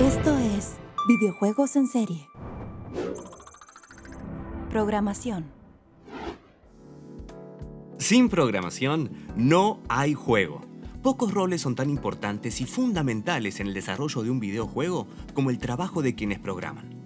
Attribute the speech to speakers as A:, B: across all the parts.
A: Esto es Videojuegos en Serie. Programación.
B: Sin programación no hay juego. Pocos roles son tan importantes y fundamentales en el desarrollo de un videojuego como el trabajo de quienes programan.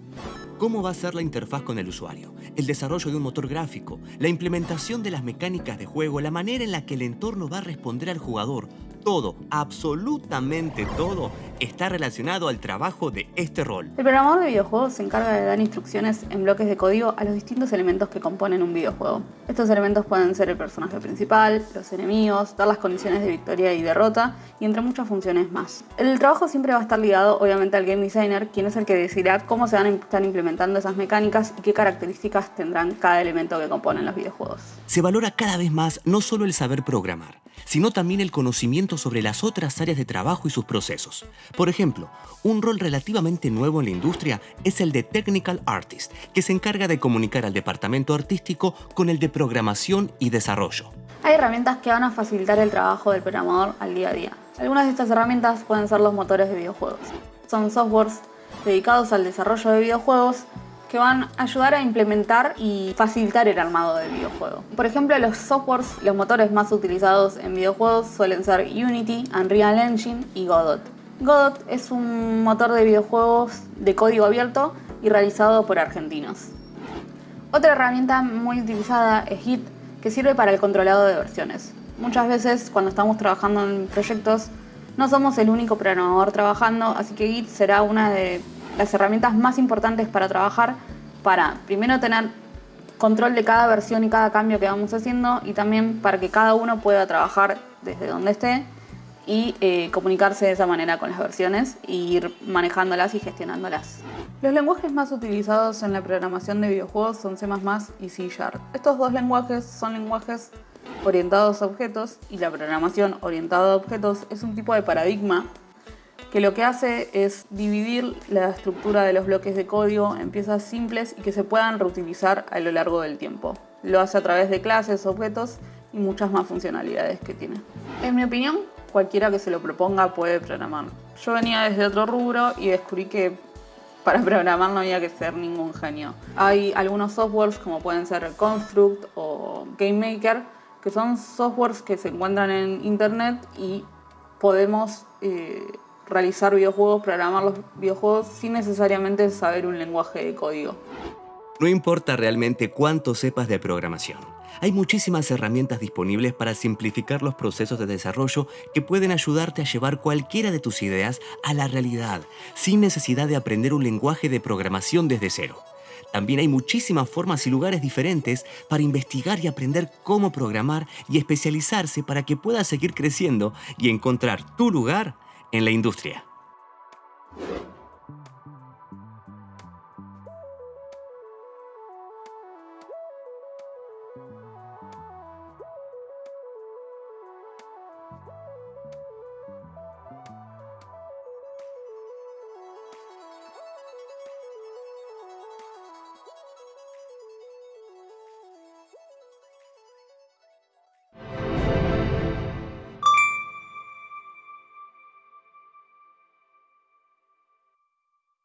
B: ¿Cómo va a ser la interfaz con el usuario? El desarrollo de un motor gráfico, la implementación de las mecánicas de juego, la manera en la que el entorno va a responder al jugador, todo, absolutamente todo, está relacionado al trabajo de este rol.
C: El programador de videojuegos se encarga de dar instrucciones en bloques de código a los distintos elementos que componen un videojuego. Estos elementos pueden ser el personaje principal, los enemigos, dar las condiciones de victoria y derrota, y entre muchas funciones más. El trabajo siempre va a estar ligado obviamente al game designer, quien es el que decidirá cómo se van a estar implementando esas mecánicas y qué características tendrán cada elemento que componen los videojuegos.
B: Se valora cada vez más no solo el saber programar, sino también el conocimiento sobre las otras áreas de trabajo y sus procesos. Por ejemplo, un rol relativamente nuevo en la industria es el de Technical Artist, que se encarga de comunicar al departamento artístico con el de programación y desarrollo.
C: Hay herramientas que van a facilitar el trabajo del programador al día a día. Algunas de estas herramientas pueden ser los motores de videojuegos. Son softwares dedicados al desarrollo de videojuegos que van a ayudar a implementar y facilitar el armado del videojuego. Por ejemplo, los softwares, los motores más utilizados en videojuegos suelen ser Unity, Unreal Engine y Godot. Godot es un motor de videojuegos de código abierto y realizado por argentinos. Otra herramienta muy utilizada es Git, que sirve para el controlado de versiones. Muchas veces cuando estamos trabajando en proyectos no somos el único programador trabajando, así que Git será una de las herramientas más importantes para trabajar, para primero tener control de cada versión y cada cambio que vamos haciendo y también para que cada uno pueda trabajar desde donde esté y eh, comunicarse de esa manera con las versiones e ir manejándolas y gestionándolas. Los lenguajes más utilizados en la programación de videojuegos son C++ y C Sharp. Estos dos lenguajes son lenguajes orientados a objetos y la programación orientada a objetos es un tipo de paradigma que lo que hace es dividir la estructura de los bloques de código en piezas simples y que se puedan reutilizar a lo largo del tiempo. Lo hace a través de clases, objetos y muchas más funcionalidades que tiene. En mi opinión, cualquiera que se lo proponga puede programar. Yo venía desde otro rubro y descubrí que para programar no había que ser ningún genio. Hay algunos softwares como pueden ser Construct o GameMaker que son softwares que se encuentran en internet y podemos eh, realizar videojuegos, programar los videojuegos sin necesariamente saber un lenguaje de código.
B: No importa realmente cuánto sepas de programación. Hay muchísimas herramientas disponibles para simplificar los procesos de desarrollo que pueden ayudarte a llevar cualquiera de tus ideas a la realidad, sin necesidad de aprender un lenguaje de programación desde cero. También hay muchísimas formas y lugares diferentes para investigar y aprender cómo programar y especializarse para que puedas seguir creciendo y encontrar tu lugar en la industria.